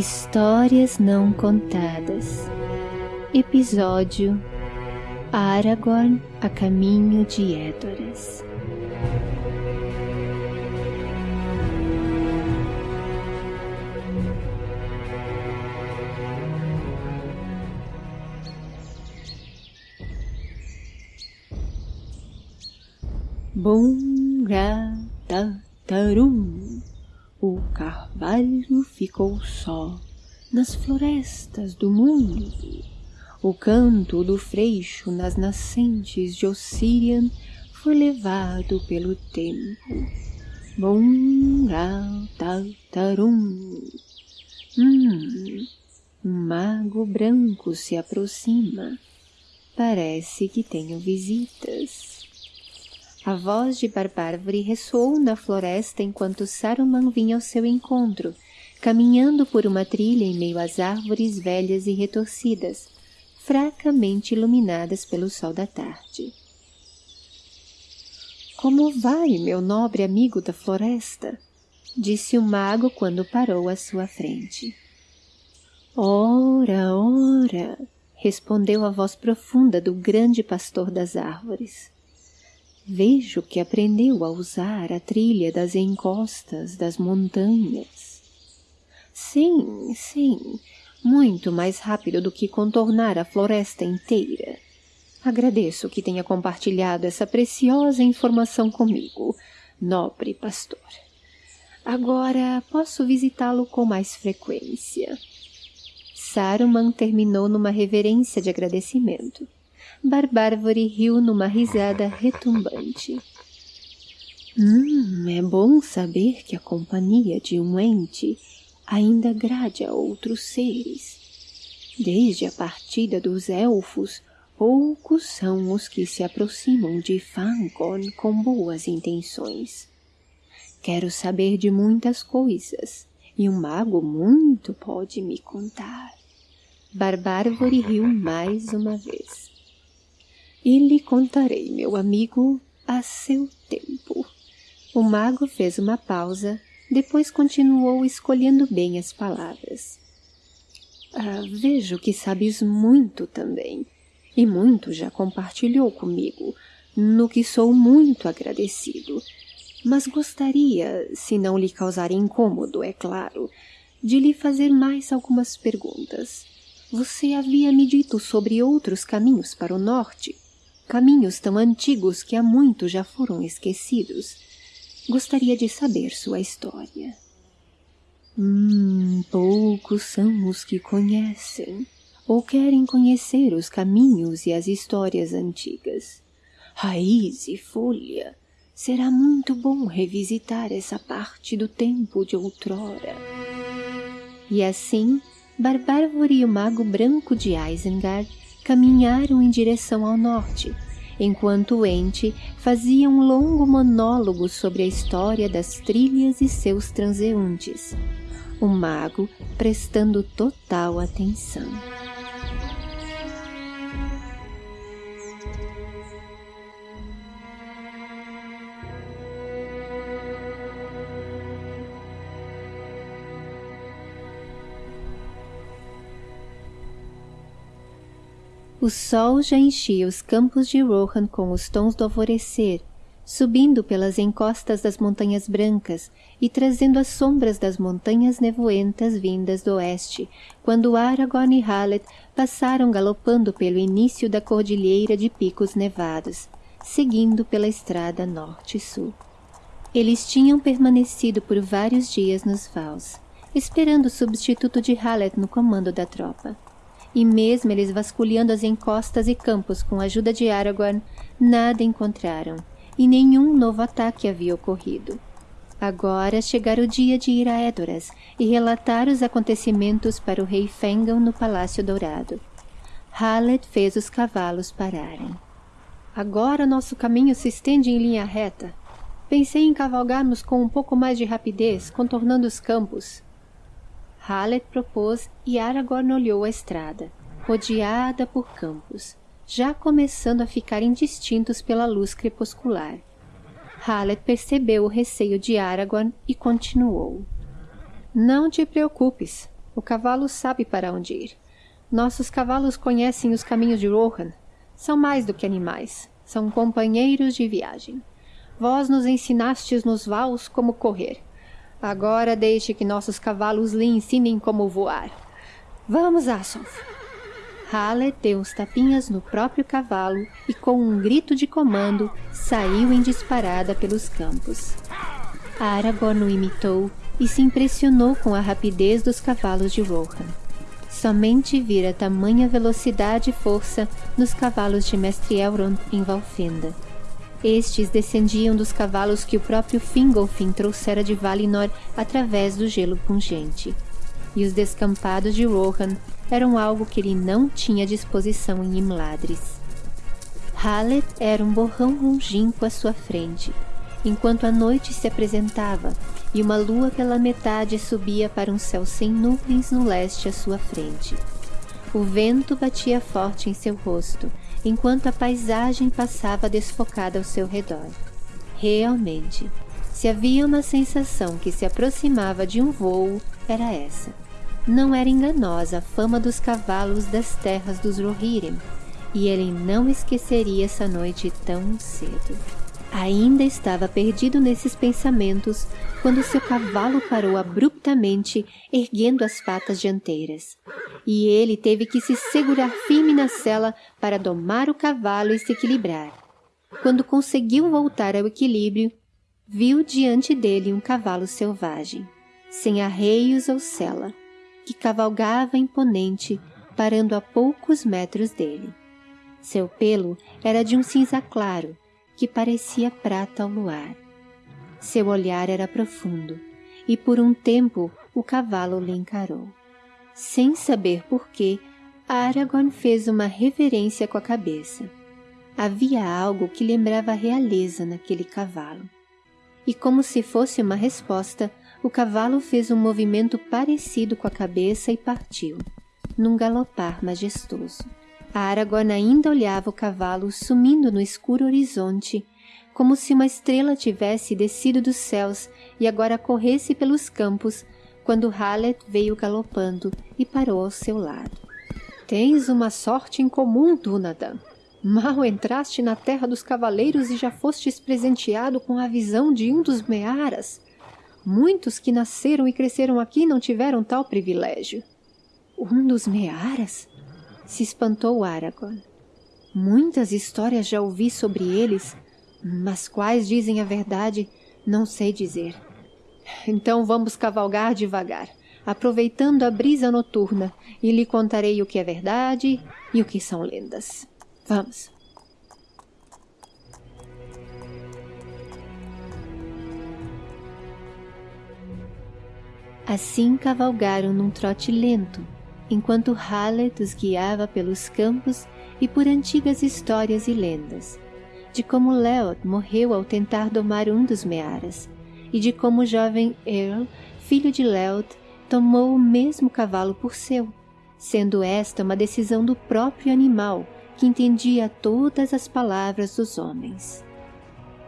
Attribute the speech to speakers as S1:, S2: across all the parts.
S1: Histórias Não Contadas Episódio Aragorn a caminho de Edoras Bum, ra, ta, tarum. O carvalho ficou só nas florestas do mundo. O canto do freixo nas nascentes de Ossirian foi levado pelo tempo. Bom, tarum. Hum, um mago branco se aproxima. Parece que tenho visitas. A voz de Barbárvore ressoou na floresta enquanto Saruman vinha ao seu encontro, caminhando por uma trilha em meio às árvores velhas e retorcidas, fracamente iluminadas pelo sol da tarde. Como vai, meu nobre amigo da floresta? Disse o mago quando parou à sua frente. Ora, ora, respondeu a voz profunda do grande pastor das árvores. Vejo que aprendeu a usar a trilha das encostas das montanhas. Sim, sim, muito mais rápido do que contornar a floresta inteira. Agradeço que tenha compartilhado essa preciosa informação comigo, nobre pastor. Agora posso visitá-lo com mais frequência. Saruman terminou numa reverência de agradecimento. Barbárvore riu numa risada retumbante. Hum, é bom saber que a companhia de um ente ainda grade a outros seres. Desde a partida dos elfos, poucos são os que se aproximam de Fangorn com boas intenções. Quero saber de muitas coisas, e um mago muito pode me contar. Barbárvore riu mais uma vez. E lhe contarei, meu amigo, a seu tempo. O mago fez uma pausa, depois continuou escolhendo bem as palavras. Ah, vejo que sabes muito também, e muito já compartilhou comigo, no que sou muito agradecido. Mas gostaria, se não lhe causar incômodo, é claro, de lhe fazer mais algumas perguntas. Você havia me dito sobre outros caminhos para o norte, caminhos tão antigos que há muito já foram esquecidos. Gostaria de saber sua história. Hum, poucos são os que conhecem ou querem conhecer os caminhos e as histórias antigas. Raiz e folha, será muito bom revisitar essa parte do tempo de outrora. E assim, Barbárvore e o Mago Branco de Isengard caminharam em direção ao norte, enquanto o ente fazia um longo monólogo sobre a história das trilhas e seus transeuntes, o mago prestando total atenção. O sol já enchia os campos de Rohan com os tons do alvorecer, subindo pelas encostas das montanhas brancas e trazendo as sombras das montanhas nevoentas vindas do oeste, quando Aragorn e Hallet passaram galopando pelo início da cordilheira de picos nevados, seguindo pela estrada norte-sul. Eles tinham permanecido por vários dias nos vales, esperando o substituto de Hallet no comando da tropa e mesmo eles vasculhando as encostas e campos com a ajuda de Aragorn, nada encontraram, e nenhum novo ataque havia ocorrido. Agora chegara o dia de ir a Edoras e relatar os acontecimentos para o rei Fengal no Palácio Dourado. Hallet fez os cavalos pararem. Agora nosso caminho se estende em linha reta. Pensei em cavalgarmos com um pouco mais de rapidez, contornando os campos. Hallet propôs e Aragorn olhou a estrada, rodeada por campos, já começando a ficar indistintos pela luz crepuscular. Hallet percebeu o receio de Aragorn e continuou. Não te preocupes. O cavalo sabe para onde ir. Nossos cavalos conhecem os caminhos de Rohan. São mais do que animais. São companheiros de viagem. Vós nos ensinastes nos vals como correr. Agora deixe que nossos cavalos lhe ensinem como voar. Vamos, Asof. Halle deu uns tapinhas no próprio cavalo e, com um grito de comando, saiu em disparada pelos campos. Aragorn o imitou e se impressionou com a rapidez dos cavalos de Rohan. Somente vira tamanha velocidade e força nos cavalos de Mestre Elrond em Valfenda. Estes descendiam dos cavalos que o próprio Fingolfin trouxera de Valinor através do gelo pungente. E os descampados de Rohan eram algo que ele não tinha disposição em Imladris. Hallet era um borrão longínquo à sua frente, enquanto a noite se apresentava e uma lua pela metade subia para um céu sem nuvens no leste à sua frente. O vento batia forte em seu rosto, enquanto a paisagem passava desfocada ao seu redor. Realmente, se havia uma sensação que se aproximava de um vôo, era essa. Não era enganosa a fama dos cavalos das terras dos Rohirrim, e ele não esqueceria essa noite tão cedo. Ainda estava perdido nesses pensamentos quando seu cavalo parou abruptamente, erguendo as patas dianteiras. E ele teve que se segurar firme na sela para domar o cavalo e se equilibrar. Quando conseguiu voltar ao equilíbrio, viu diante dele um cavalo selvagem, sem arreios ou sela, que cavalgava imponente, parando a poucos metros dele. Seu pelo era de um cinza claro, que parecia prata ao luar. Seu olhar era profundo, e por um tempo o cavalo lhe encarou. Sem saber porquê, Aragorn fez uma reverência com a cabeça. Havia algo que lembrava a realeza naquele cavalo. E como se fosse uma resposta, o cavalo fez um movimento parecido com a cabeça e partiu, num galopar majestoso. Aragorn ainda olhava o cavalo sumindo no escuro horizonte, como se uma estrela tivesse descido dos céus e agora corresse pelos campos, quando Hallet veio galopando e parou ao seu lado. Tens uma sorte incomum, Dunadan. Mal entraste na terra dos cavaleiros e já fostes presenteado com a visão de um dos Mearas. Muitos que nasceram e cresceram aqui não tiveram tal privilégio. Um dos Mearas? Se espantou Aragorn. Muitas histórias já ouvi sobre eles, mas quais dizem a verdade, não sei dizer. Então vamos cavalgar devagar, aproveitando a brisa noturna, e lhe contarei o que é verdade e o que são lendas. Vamos. Assim cavalgaram num trote lento, enquanto Hallet os guiava pelos campos e por antigas histórias e lendas, de como Leod morreu ao tentar domar um dos Mearas, e de como o jovem Earl, filho de Leod, tomou o mesmo cavalo por seu, sendo esta uma decisão do próprio animal que entendia todas as palavras dos homens.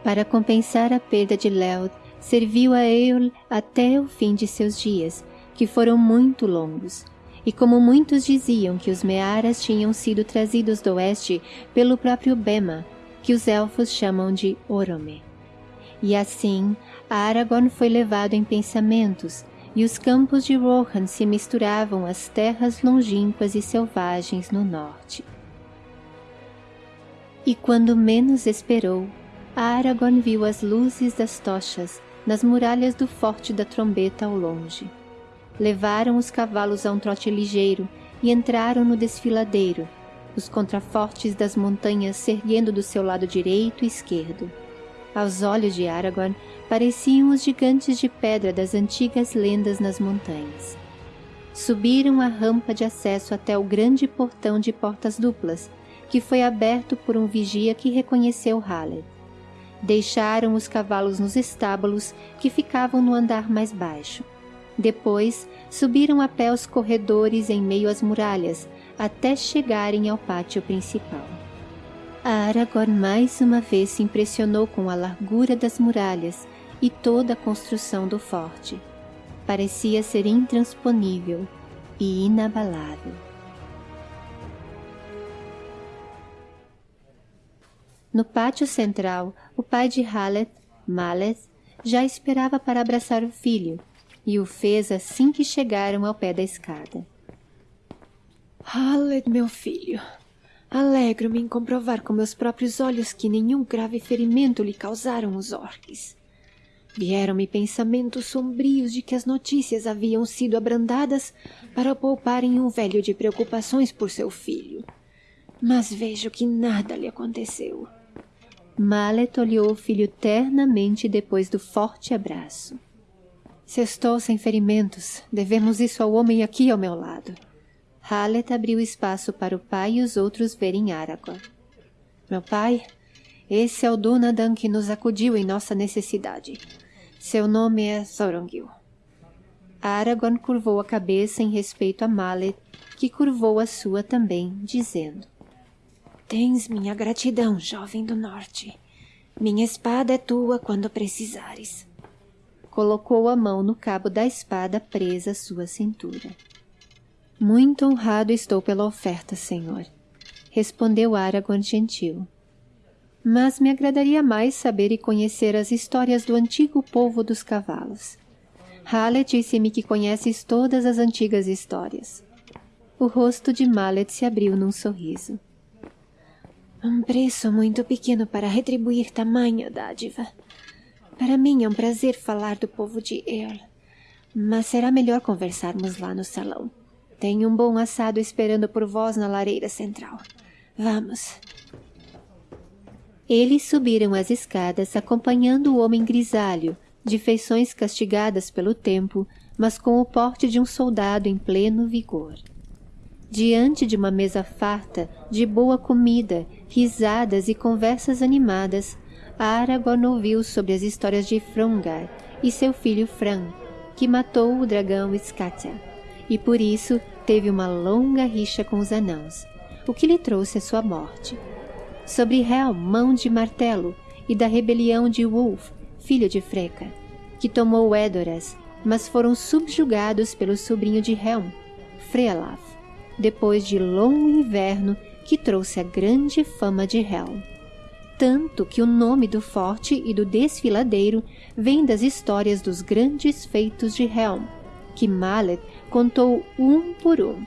S1: Para compensar a perda de Leod, serviu a Earl até o fim de seus dias, que foram muito longos, e como muitos diziam que os Mearas tinham sido trazidos do oeste pelo próprio Bema, que os elfos chamam de Orome. E assim, Aragorn foi levado em pensamentos, e os campos de Rohan se misturavam às terras longínquas e selvagens no norte. E quando menos esperou, Aragorn viu as luzes das tochas nas muralhas do Forte da Trombeta ao longe. Levaram os cavalos a um trote ligeiro e entraram no desfiladeiro, os contrafortes das montanhas se erguendo do seu lado direito e esquerdo. Aos olhos de Aragorn, pareciam os gigantes de pedra das antigas lendas nas montanhas. Subiram a rampa de acesso até o grande portão de portas duplas, que foi aberto por um vigia que reconheceu Haled. Deixaram os cavalos nos estábulos que ficavam no andar mais baixo. Depois, subiram a pé os corredores em meio às muralhas, até chegarem ao pátio principal. Aragorn mais uma vez se impressionou com a largura das muralhas e toda a construção do forte. Parecia ser intransponível, e inabalável. No pátio central, o pai de Haleth, Maleth, já esperava para abraçar o filho, e o fez assim que chegaram ao pé da escada.
S2: Haleth, meu filho, alegro-me em comprovar com meus próprios olhos que nenhum grave ferimento lhe causaram os orques. Vieram-me pensamentos sombrios de que as notícias haviam sido abrandadas para pouparem um velho de preocupações por seu filho. Mas vejo que nada lhe aconteceu.
S1: Mallet olhou o filho ternamente depois do forte abraço.
S2: Se estou sem ferimentos, devemos isso ao homem aqui ao meu lado.
S1: Hallet abriu espaço para o pai e os outros verem Aragorn.
S2: Meu pai, esse é o Dunadan que nos acudiu em nossa necessidade. Seu nome é Thorongil.
S1: Aragorn curvou a cabeça em respeito a Mallet, que curvou a sua também, dizendo
S2: Tens minha gratidão, jovem do norte. Minha espada é tua quando precisares.
S1: Colocou a mão no cabo da espada presa à sua cintura. Muito honrado estou pela oferta, senhor, respondeu Aragorn gentil. Mas me agradaria mais saber e conhecer as histórias do antigo povo dos cavalos. Hallet disse-me que conheces todas as antigas histórias. O rosto de Mallet se abriu num sorriso.
S2: Um preço muito pequeno para retribuir tamanha dádiva. Para mim é um prazer falar do povo de Earl, mas será melhor conversarmos lá no salão. Tenho um bom assado esperando por vós na lareira central. Vamos.
S1: Eles subiram as escadas acompanhando o homem grisalho, de feições castigadas pelo tempo, mas com o porte de um soldado em pleno vigor. Diante de uma mesa farta, de boa comida, risadas e conversas animadas, Aragorn ouviu sobre as histórias de Frungar e seu filho Fran, que matou o dragão Skatia, e por isso teve uma longa rixa com os anãos, o que lhe trouxe a sua morte. Sobre Helm, mão de martelo, e da rebelião de Wulf, filho de Freca, que tomou Edoras, mas foram subjugados pelo sobrinho de Helm, Frealaf depois de longo inverno que trouxe a grande fama de Helm. Tanto que o nome do forte e do desfiladeiro vem das histórias dos grandes feitos de Helm, que Mallet contou um por um.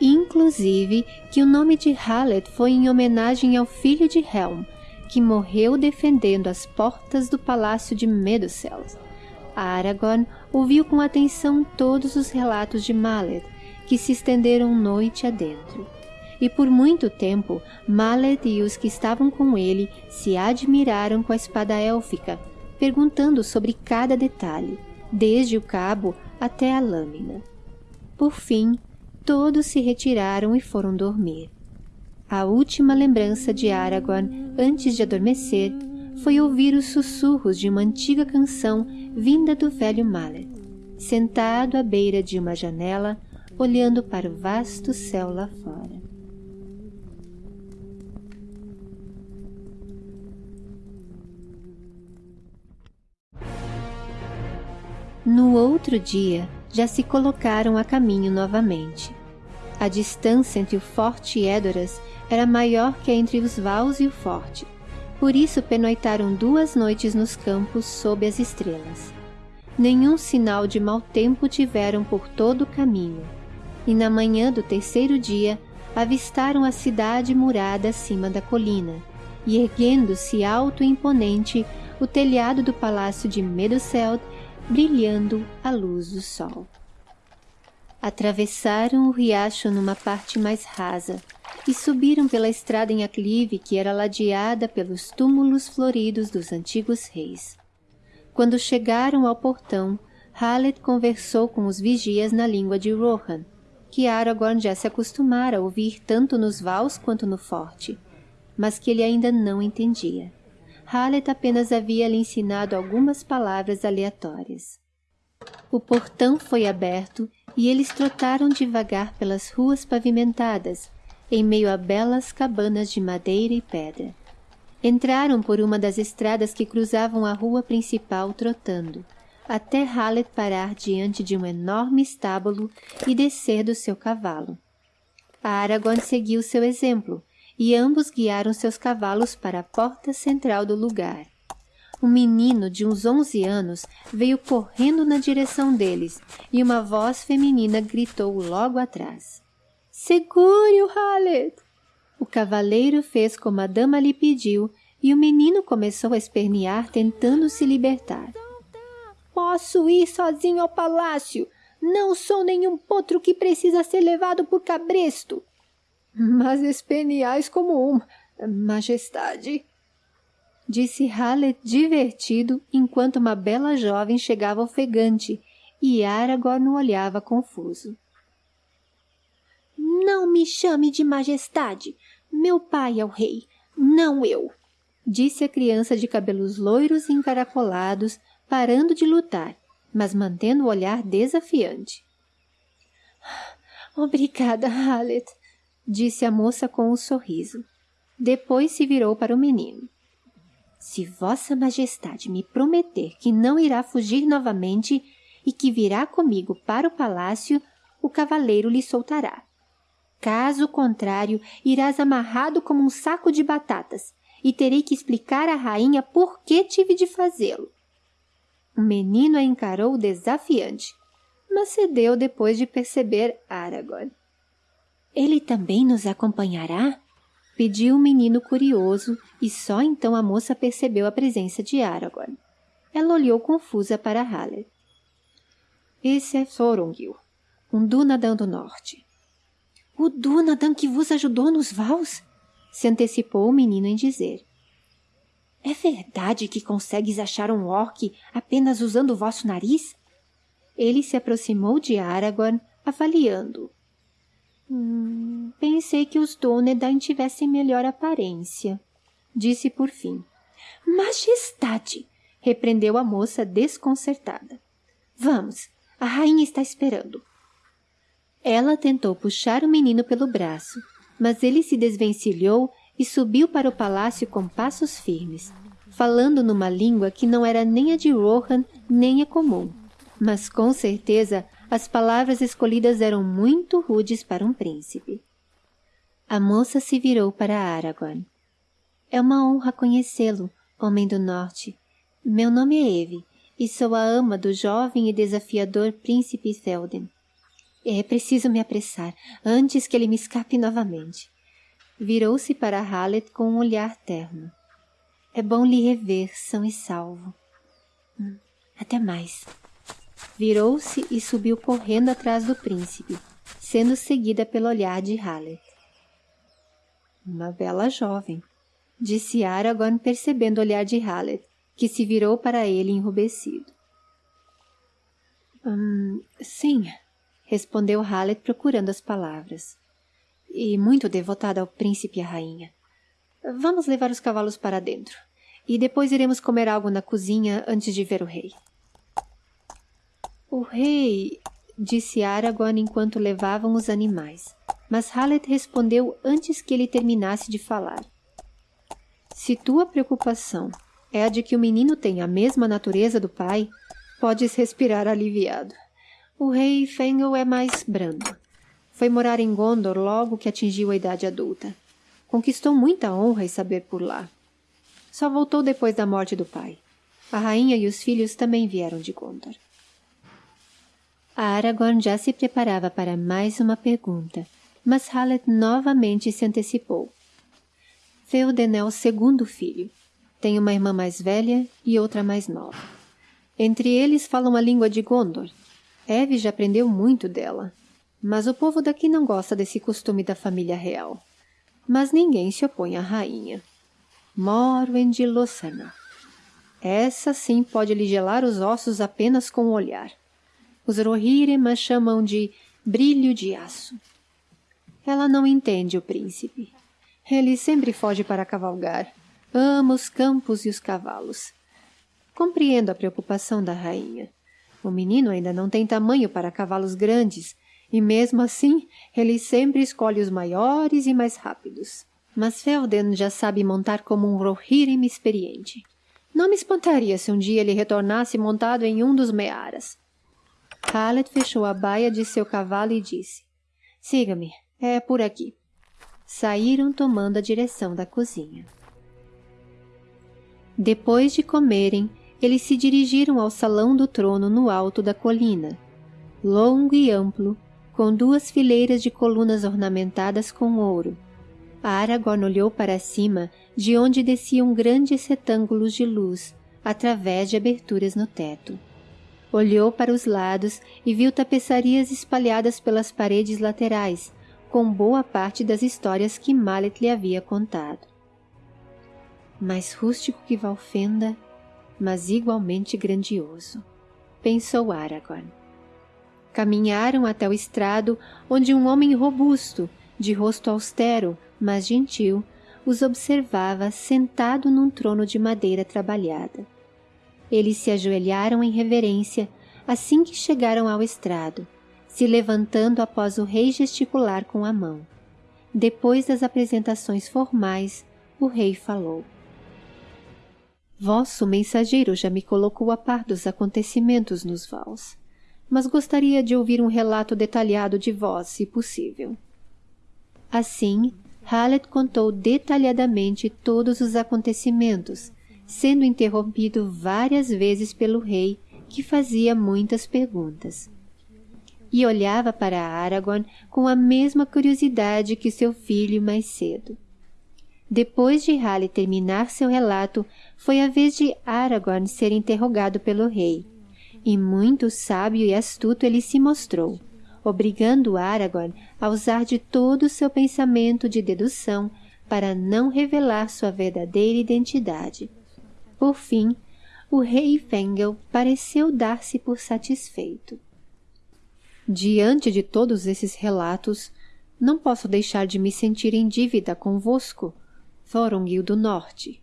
S1: Inclusive que o nome de Hallet foi em homenagem ao filho de Helm, que morreu defendendo as portas do palácio de Medusel. Aragorn ouviu com atenção todos os relatos de Mallet, que se estenderam noite adentro. E por muito tempo, Maled e os que estavam com ele se admiraram com a espada élfica, perguntando sobre cada detalhe, desde o cabo até a lâmina. Por fim, todos se retiraram e foram dormir. A última lembrança de Aragorn, antes de adormecer, foi ouvir os sussurros de uma antiga canção vinda do velho Mallet, sentado à beira de uma janela olhando para o vasto céu lá fora. No outro dia, já se colocaram a caminho novamente. A distância entre o forte e Édoras era maior que entre os Vals e o forte, por isso pernoitaram duas noites nos campos sob as estrelas. Nenhum sinal de mau tempo tiveram por todo o caminho, e na manhã do terceiro dia avistaram a cidade murada acima da colina, e erguendo-se alto e imponente o telhado do palácio de Meduseld, brilhando à luz do sol. Atravessaram o riacho numa parte mais rasa e subiram pela estrada em aclive que era ladeada pelos túmulos floridos dos antigos reis. Quando chegaram ao portão, Hallet conversou com os vigias na língua de Rohan, que Aragorn já se acostumara a ouvir tanto nos vals quanto no forte, mas que ele ainda não entendia. Hallet apenas havia lhe ensinado algumas palavras aleatórias. O portão foi aberto e eles trotaram devagar pelas ruas pavimentadas, em meio a belas cabanas de madeira e pedra. Entraram por uma das estradas que cruzavam a rua principal trotando, até Hallet parar diante de um enorme estábulo e descer do seu cavalo. Aragorn seguiu seu exemplo, e ambos guiaram seus cavalos para a porta central do lugar. Um menino de uns onze anos veio correndo na direção deles, e uma voz feminina gritou logo atrás. Segure-o, Hallet! O cavaleiro fez como a dama lhe pediu, e o menino começou a espernear tentando se libertar. Posso ir sozinho ao palácio. Não sou nenhum potro que precisa ser levado por cabresto. Mas esperneais como um, majestade, disse Hallet divertido enquanto uma bela jovem chegava ofegante e Aragorn o olhava confuso. Não me chame de majestade. Meu pai é o rei, não eu, disse a criança de cabelos loiros e encaracolados, parando de lutar, mas mantendo o olhar desafiante. Obrigada, Hallet, disse a moça com um sorriso. Depois se virou para o menino. Se vossa majestade me prometer que não irá fugir novamente e que virá comigo para o palácio, o cavaleiro lhe soltará. Caso contrário, irás amarrado como um saco de batatas e terei que explicar à rainha por que tive de fazê-lo. O menino a encarou desafiante, mas cedeu depois de perceber Aragorn. Ele também nos acompanhará? Pediu o menino curioso, e só então a moça percebeu a presença de Aragorn. Ela olhou confusa para Haller. Esse é Thorongil, um Dunadan do Norte. O Dunadan que vos ajudou nos Vals? Se antecipou o menino em dizer. É verdade que consegues achar um orc apenas usando o vosso nariz? Ele se aproximou de Aragorn, avaliando. Pensei que os Dúnedain tivessem melhor aparência, disse por fim. Majestade! repreendeu a moça desconcertada. Vamos, a rainha está esperando. Ela tentou puxar o menino pelo braço, mas ele se desvencilhou e subiu para o palácio com passos firmes, falando numa língua que não era nem a de Rohan nem a comum, mas com certeza as palavras escolhidas eram muito rudes para um príncipe. A moça se virou para Aragorn. É uma honra conhecê-lo, homem do norte. Meu nome é Eve, e sou a ama do jovem e desafiador príncipe Théoden. É preciso me apressar, antes que ele me escape novamente. Virou-se para Hallet com um olhar terno. É bom lhe rever, são e salvo. Hum, até mais. Virou-se e subiu correndo atrás do príncipe, sendo seguida pelo olhar de Hallet. Uma bela jovem, disse Aragorn percebendo o olhar de Hallet, que se virou para ele enrubescido. Hum, sim, respondeu Hallet procurando as palavras. E muito devotada ao príncipe e à rainha. Vamos levar os cavalos para dentro, e depois iremos comer algo na cozinha antes de ver o rei. O rei, disse Aragorn enquanto levavam os animais, mas Hallet respondeu antes que ele terminasse de falar. Se tua preocupação é a de que o menino tenha a mesma natureza do pai, podes respirar aliviado. O rei Fengel é mais brando. Foi morar em Gondor logo que atingiu a idade adulta. Conquistou muita honra e saber por lá. Só voltou depois da morte do pai. A rainha e os filhos também vieram de Gondor. Aragorn já se preparava para mais uma pergunta, mas Hallet novamente se antecipou. Theoden é o segundo filho. Tem uma irmã mais velha e outra mais nova. Entre eles falam a língua de Gondor. Eve já aprendeu muito dela, mas o povo daqui não gosta desse costume da família real. Mas ninguém se opõe à rainha. Morwen de Lossana. Essa sim pode lhe gelar os ossos apenas com o olhar. Os Rohirrim chamam de brilho de aço. Ela não entende o príncipe. Ele sempre foge para cavalgar. Ama os campos e os cavalos. Compreendo a preocupação da rainha. O menino ainda não tem tamanho para cavalos grandes, e mesmo assim ele sempre escolhe os maiores e mais rápidos. Mas Felden já sabe montar como um Rohirrim experiente.
S2: Não me espantaria se um dia ele retornasse montado em um dos mearas.
S1: Hallet fechou a baia de seu cavalo e disse, Siga-me, é por aqui. Saíram tomando a direção da cozinha. Depois de comerem, eles se dirigiram ao salão do trono no alto da colina, longo e amplo, com duas fileiras de colunas ornamentadas com ouro. Aragorn olhou para cima, de onde desciam grandes retângulos de luz, através de aberturas no teto. Olhou para os lados e viu tapeçarias espalhadas pelas paredes laterais, com boa parte das histórias que Mallet lhe havia contado. Mais rústico que Valfenda, mas igualmente grandioso, pensou Aragorn. Caminharam até o estrado onde um homem robusto, de rosto austero, mas gentil, os observava sentado num trono de madeira trabalhada. Eles se ajoelharam em reverência assim que chegaram ao estrado, se levantando após o rei gesticular com a mão. Depois das apresentações formais, o rei falou. Vosso mensageiro já me colocou a par dos acontecimentos nos vals, mas gostaria de ouvir um relato detalhado de vós, se possível. Assim, Hallet contou detalhadamente todos os acontecimentos, sendo interrompido várias vezes pelo rei, que fazia muitas perguntas. E olhava para Aragorn com a mesma curiosidade que seu filho mais cedo. Depois de Hale terminar seu relato, foi a vez de Aragorn ser interrogado pelo rei. E muito sábio e astuto ele se mostrou, obrigando Aragorn a usar de todo o seu pensamento de dedução para não revelar sua verdadeira identidade. Por fim, o rei Fengel pareceu dar-se por satisfeito. Diante de todos esses relatos, não posso deixar de me sentir em dívida convosco, Thorongil do Norte.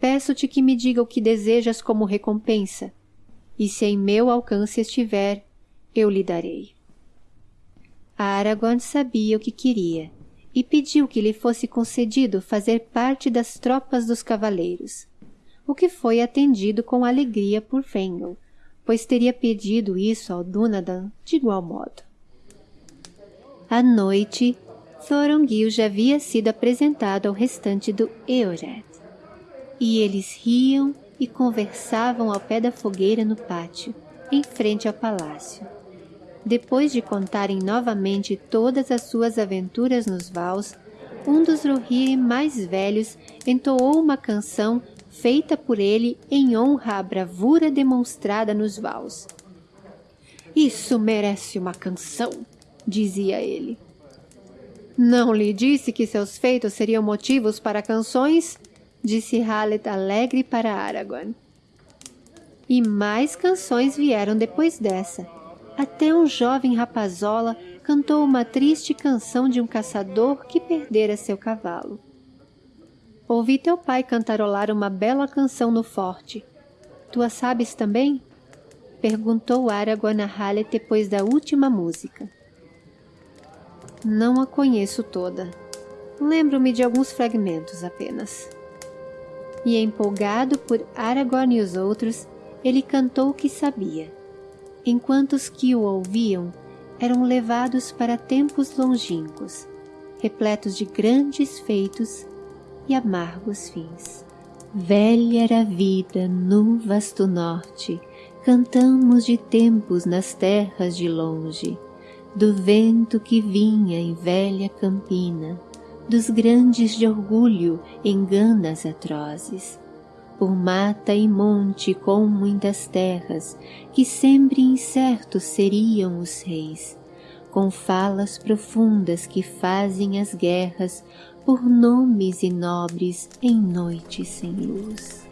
S1: Peço-te que me diga o que desejas como recompensa, e se em meu alcance estiver, eu lhe darei. Aragorn sabia o que queria, e pediu que lhe fosse concedido fazer parte das tropas dos cavaleiros, o que foi atendido com alegria por Fengel, pois teria pedido isso ao Dunadan de igual modo. À noite, Thorongil já havia sido apresentado ao restante do Eored. E eles riam e conversavam ao pé da fogueira no pátio, em frente ao palácio. Depois de contarem novamente todas as suas aventuras nos vals, um dos Rohirrim mais velhos entoou uma canção feita por ele em honra à bravura demonstrada nos vals. Isso merece uma canção, dizia ele. Não lhe disse que seus feitos seriam motivos para canções? Disse Hallet alegre para Aragorn. E mais canções vieram depois dessa. Até um jovem rapazola cantou uma triste canção de um caçador que perdera seu cavalo. Ouvi teu pai cantarolar uma bela canção no forte. Tu a sabes também? Perguntou Aragorn a Hallet depois da última música. Não a conheço toda. Lembro-me de alguns fragmentos apenas. E empolgado por Aragorn e os outros, ele cantou o que sabia, enquanto os que o ouviam eram levados para tempos longínquos, repletos de grandes feitos e amargos fins. Velha era a vida no vasto norte, cantamos de tempos nas terras de longe, do vento que vinha em velha campina, dos grandes de orgulho enganas atrozes, por mata e monte com muitas terras, que sempre incertos seriam os reis, com falas profundas que fazem as guerras por nomes e nobres em noite sem luz.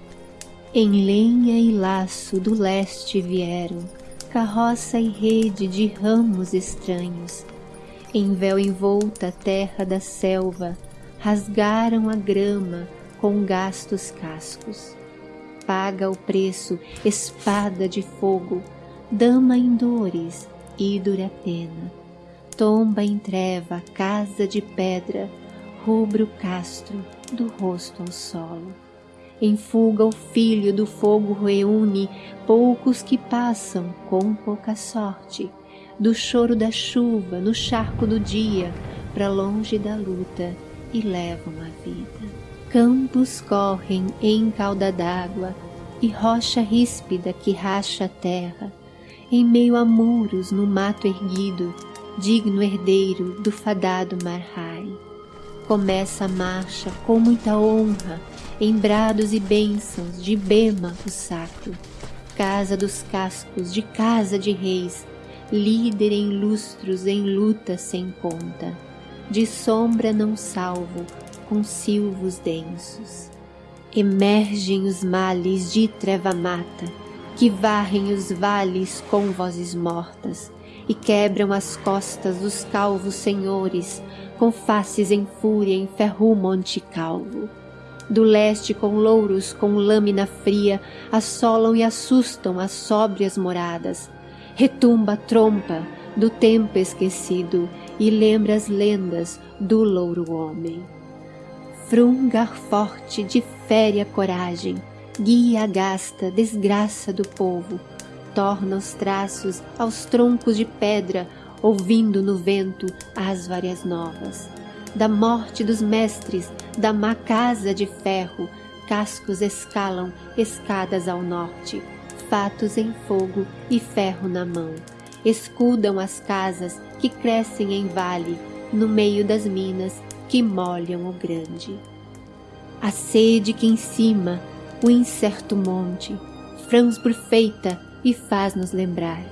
S1: Em lenha e laço do leste vieram, carroça e rede de ramos estranhos. Em véu envolta a terra da selva, rasgaram a grama com gastos cascos. Paga o preço, espada de fogo, dama em dores e dura pena. Tomba em treva, casa de pedra, rubro castro, do rosto ao solo. em fuga o filho do fogo reúne poucos que passam com pouca sorte, do choro da chuva no charco do dia, para longe da luta e levam a vida. Campos correm em cauda d'água e rocha ríspida que racha a terra, em meio a muros no mato erguido, digno herdeiro do fadado Marrai. Começa a marcha com muita honra, em brados e bênçãos de Bema o sacro, casa dos cascos, de casa de reis, líder em lustros, em luta sem conta, de sombra não salvo, com silvos densos. Emergem os males de treva mata, que varrem os vales com vozes mortas, e quebram as costas dos calvos senhores, com faces em fúria em ferro monte calvo. Do leste com louros, com lâmina fria, assolam e assustam as sóbrias moradas. Retumba a trompa do tempo esquecido e lembra as lendas do louro homem. Frungar forte de féria coragem, guia a gasta desgraça do povo, torna os traços aos troncos de pedra, ouvindo no vento as várias novas. Da morte dos mestres, da má casa de ferro, cascos escalam escadas ao norte, fatos em fogo e ferro na mão. Escudam as casas que crescem em vale, no meio das minas que molham o grande. A sede que em cima, o incerto monte, franz perfeita e faz-nos lembrar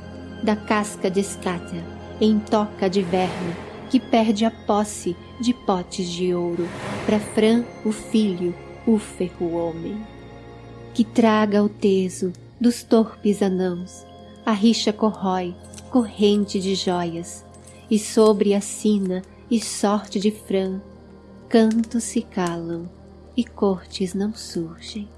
S1: da casca de escata em toca de verme que perde a posse de potes de ouro para Fran o filho, o ferro homem. Que traga o teso dos torpes anãos, a rixa corrói, corrente de joias, e sobre a sina e sorte de Fran, cantos se calam e cortes não surgem.